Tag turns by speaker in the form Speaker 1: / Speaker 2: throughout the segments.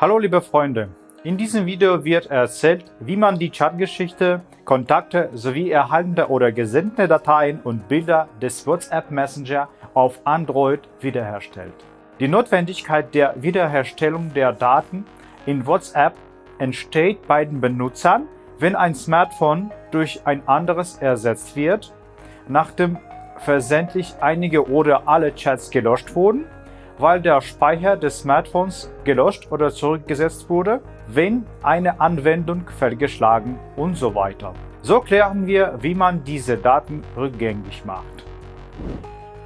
Speaker 1: Hallo liebe Freunde, in diesem Video wird erzählt, wie man die Chatgeschichte, Kontakte sowie erhaltene oder gesendete Dateien und Bilder des WhatsApp Messenger auf Android wiederherstellt. Die Notwendigkeit der Wiederherstellung der Daten in WhatsApp entsteht bei den Benutzern, wenn ein Smartphone durch ein anderes ersetzt wird, nachdem versendlich einige oder alle Chats gelöscht wurden weil der Speicher des Smartphones gelöscht oder zurückgesetzt wurde, wenn eine Anwendung fehlgeschlagen und so weiter. So klären wir, wie man diese Daten rückgängig macht.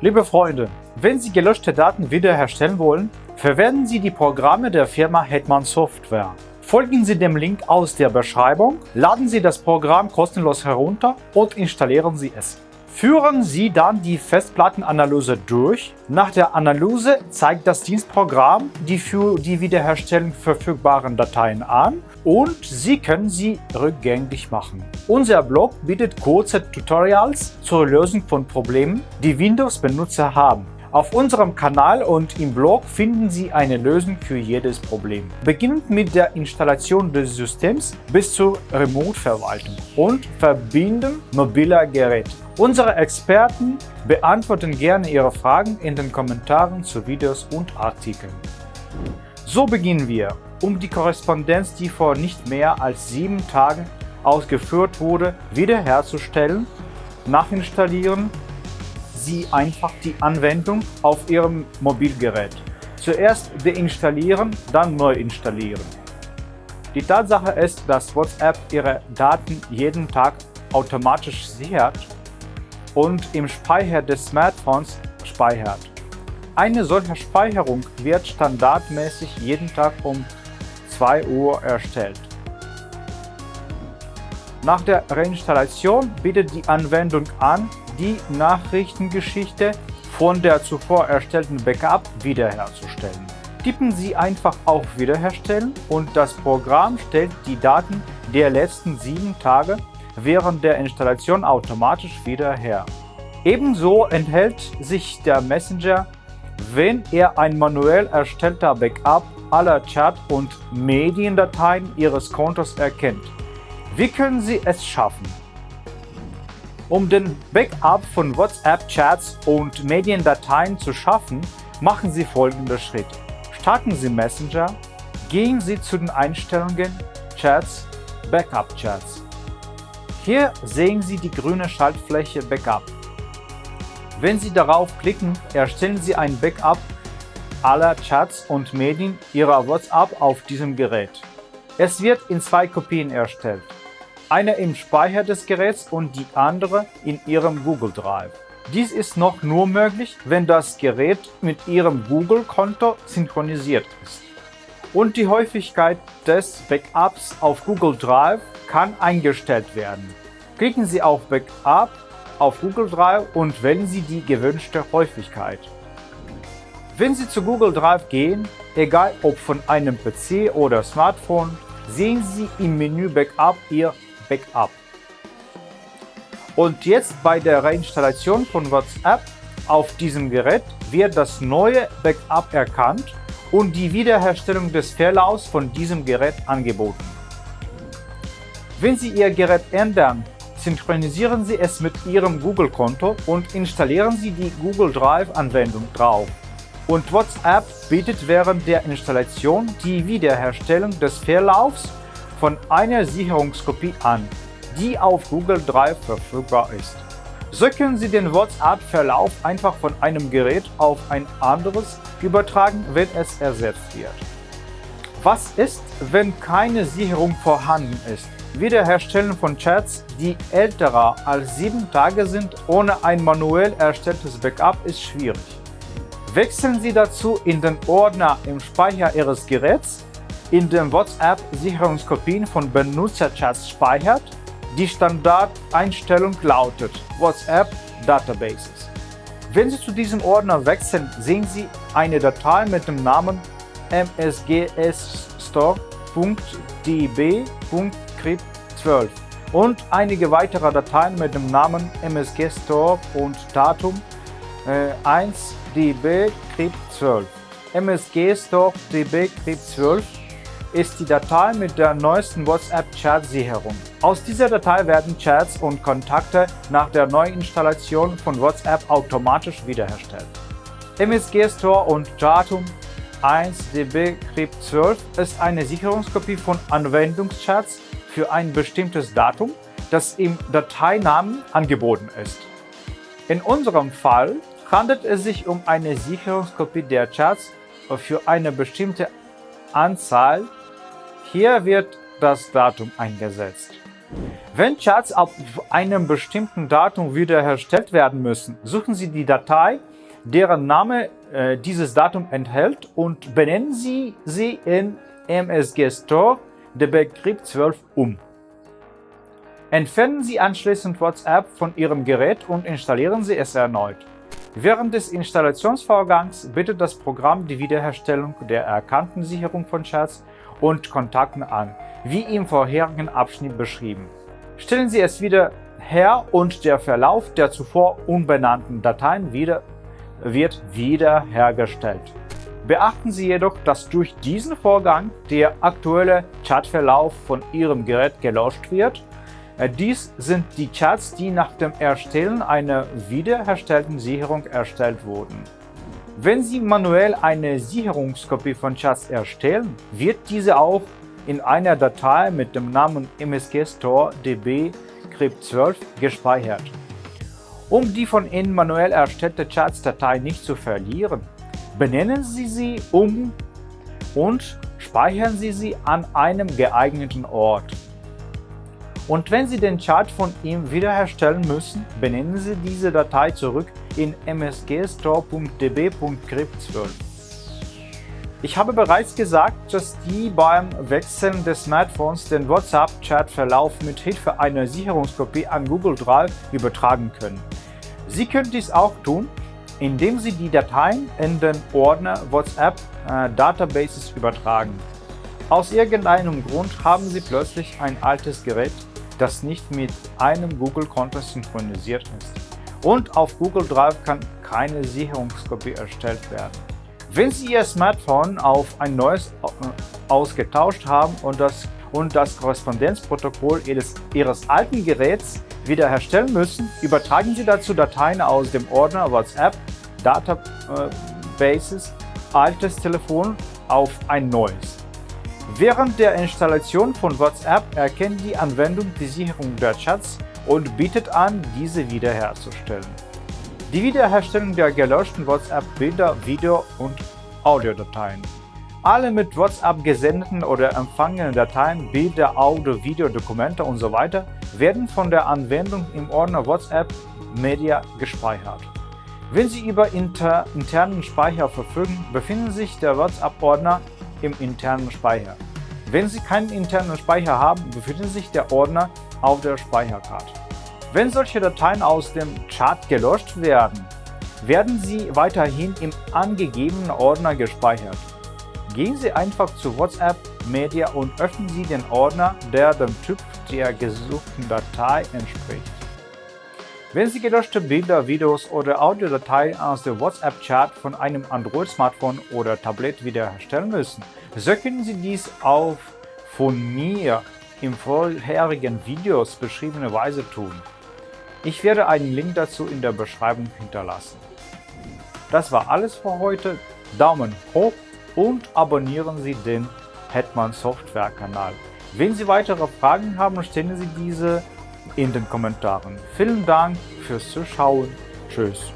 Speaker 1: Liebe Freunde, wenn Sie gelöschte Daten wiederherstellen wollen, verwenden Sie die Programme der Firma Hetman Software. Folgen Sie dem Link aus der Beschreibung, laden Sie das Programm kostenlos herunter und installieren Sie es. Führen Sie dann die Festplattenanalyse durch. Nach der Analyse zeigt das Dienstprogramm die für die Wiederherstellung verfügbaren Dateien an und Sie können sie rückgängig machen. Unser Blog bietet kurze Tutorials zur Lösung von Problemen, die Windows-Benutzer haben. Auf unserem Kanal und im Blog finden Sie eine Lösung für jedes Problem. Beginnend mit der Installation des Systems bis zur Remote-Verwaltung und Verbinden mobiler Geräte. Unsere Experten beantworten gerne Ihre Fragen in den Kommentaren zu Videos und Artikeln. So beginnen wir. Um die Korrespondenz, die vor nicht mehr als sieben Tagen ausgeführt wurde, wiederherzustellen, nachinstallieren Sie einfach die Anwendung auf Ihrem Mobilgerät. Zuerst deinstallieren, dann neu installieren. Die Tatsache ist, dass WhatsApp Ihre Daten jeden Tag automatisch sichert und im Speicher des Smartphones speichert. Eine solche Speicherung wird standardmäßig jeden Tag um 2 Uhr erstellt. Nach der Reinstallation bietet die Anwendung an, die Nachrichtengeschichte von der zuvor erstellten Backup wiederherzustellen. Tippen Sie einfach auf Wiederherstellen und das Programm stellt die Daten der letzten sieben Tage während der Installation automatisch wieder her. Ebenso enthält sich der Messenger, wenn er ein manuell erstellter Backup aller Chat- und Mediendateien Ihres Kontos erkennt. Wie können Sie es schaffen? Um den Backup von WhatsApp-Chats und Mediendateien zu schaffen, machen Sie folgende Schritte. Starten Sie Messenger, gehen Sie zu den Einstellungen Chats, Backup-Chats. Hier sehen Sie die grüne Schaltfläche Backup. Wenn Sie darauf klicken, erstellen Sie ein Backup aller Chats und Medien Ihrer WhatsApp auf diesem Gerät. Es wird in zwei Kopien erstellt. Eine im Speicher des Geräts und die andere in Ihrem Google Drive. Dies ist noch nur möglich, wenn das Gerät mit Ihrem Google-Konto synchronisiert ist. Und die Häufigkeit des Backups auf Google Drive kann eingestellt werden. Klicken Sie auf Backup auf Google Drive und wählen Sie die gewünschte Häufigkeit. Wenn Sie zu Google Drive gehen, egal ob von einem PC oder Smartphone, sehen Sie im Menü Backup Ihr Backup. Und jetzt bei der Reinstallation von WhatsApp auf diesem Gerät wird das neue Backup erkannt und die Wiederherstellung des Verlaufs von diesem Gerät angeboten. Wenn Sie Ihr Gerät ändern, synchronisieren Sie es mit Ihrem Google-Konto und installieren Sie die Google Drive-Anwendung drauf. Und WhatsApp bietet während der Installation die Wiederherstellung des Verlaufs von einer Sicherungskopie an, die auf Google Drive verfügbar ist. So können Sie den WhatsApp-Verlauf einfach von einem Gerät auf ein anderes übertragen, wenn es ersetzt wird. Was ist, wenn keine Sicherung vorhanden ist? Wiederherstellen von Chats, die älter als sieben Tage sind, ohne ein manuell erstelltes Backup ist schwierig. Wechseln Sie dazu in den Ordner im Speicher Ihres Geräts, in dem WhatsApp Sicherungskopien von Benutzerchats speichert. Die Standardeinstellung lautet WhatsApp Databases. Wenn Sie zu diesem Ordner wechseln, sehen Sie eine Datei mit dem Namen msgsstore.db.crypt12 und einige weitere Dateien mit dem Namen msgstore und Datum äh, 1dbcrypt12. msgstore.dbcrypt12 ist die Datei mit der neuesten WhatsApp-Chat-Sicherung. Aus dieser Datei werden Chats und Kontakte nach der Neuinstallation von WhatsApp automatisch wiederhergestellt. MSG Store und Datum 1DB Crypt 12 ist eine Sicherungskopie von Anwendungschats für ein bestimmtes Datum, das im Dateinamen angeboten ist. In unserem Fall handelt es sich um eine Sicherungskopie der Chats für eine bestimmte Anzahl. Hier wird das Datum eingesetzt. Wenn Chats auf einem bestimmten Datum wiederhergestellt werden müssen, suchen Sie die Datei, deren Name äh, dieses Datum enthält und benennen Sie sie in MSG Store DB Crypt 12 um. Entfernen Sie anschließend WhatsApp von Ihrem Gerät und installieren Sie es erneut. Während des Installationsvorgangs bittet das Programm die Wiederherstellung der erkannten Sicherung von Chats und Kontakten an, wie im vorherigen Abschnitt beschrieben. Stellen Sie es wieder her und der Verlauf der zuvor unbenannten Dateien wieder, wird wiederhergestellt. Beachten Sie jedoch, dass durch diesen Vorgang der aktuelle Chatverlauf von Ihrem Gerät gelöscht wird äh, dies sind die Chats, die nach dem Erstellen einer wiederherstellten Sicherung erstellt wurden. Wenn Sie manuell eine Sicherungskopie von Chats erstellen, wird diese auch in einer Datei mit dem Namen MSG Store DB Crypt12 gespeichert. Um die von Ihnen manuell erstellte Chats-Datei nicht zu verlieren, benennen Sie sie um und speichern Sie sie an einem geeigneten Ort. Und wenn Sie den Chart von ihm wiederherstellen müssen, benennen Sie diese Datei zurück in msgstore.db.crypt12. Ich habe bereits gesagt, dass die beim Wechseln des Smartphones den WhatsApp-Chat-Verlauf mit Hilfe einer Sicherungskopie an Google Drive übertragen können. Sie können dies auch tun, indem Sie die Dateien in den Ordner WhatsApp äh, Databases übertragen. Aus irgendeinem Grund haben Sie plötzlich ein altes Gerät das nicht mit einem Google-Konto synchronisiert ist. Und auf Google Drive kann keine Sicherungskopie erstellt werden. Wenn Sie Ihr Smartphone auf ein neues äh, ausgetauscht haben und das, und das Korrespondenzprotokoll Ihres, Ihres alten Geräts wiederherstellen müssen, übertragen Sie dazu Dateien aus dem Ordner WhatsApp, Databases, altes Telefon auf ein neues. Während der Installation von WhatsApp erkennt die Anwendung die Sicherung der Chats und bietet an, diese wiederherzustellen. Die Wiederherstellung der gelöschten WhatsApp-Bilder, Video- und Audiodateien. Alle mit WhatsApp gesendeten oder empfangenen Dateien, Bilder, Audio, Video, Dokumente usw. So werden von der Anwendung im Ordner WhatsApp Media gespeichert. Wenn Sie über inter internen Speicher verfügen, befinden sich der WhatsApp-Ordner im internen Speicher. Wenn Sie keinen internen Speicher haben, befindet sich der Ordner auf der Speicherkarte. Wenn solche Dateien aus dem Chart gelöscht werden, werden sie weiterhin im angegebenen Ordner gespeichert. Gehen Sie einfach zu WhatsApp Media und öffnen Sie den Ordner, der dem Typ der gesuchten Datei entspricht. Wenn Sie gelöschte Bilder, Videos oder Audiodateien aus dem WhatsApp-Chat von einem Android-Smartphone oder Tablet wiederherstellen müssen, so können Sie dies auf von mir im vorherigen Videos beschriebene Weise tun. Ich werde einen Link dazu in der Beschreibung hinterlassen. Das war alles für heute. Daumen hoch und abonnieren Sie den Hetman Software Kanal. Wenn Sie weitere Fragen haben, stellen Sie diese in den Kommentaren. Vielen Dank fürs Zuschauen. Tschüss.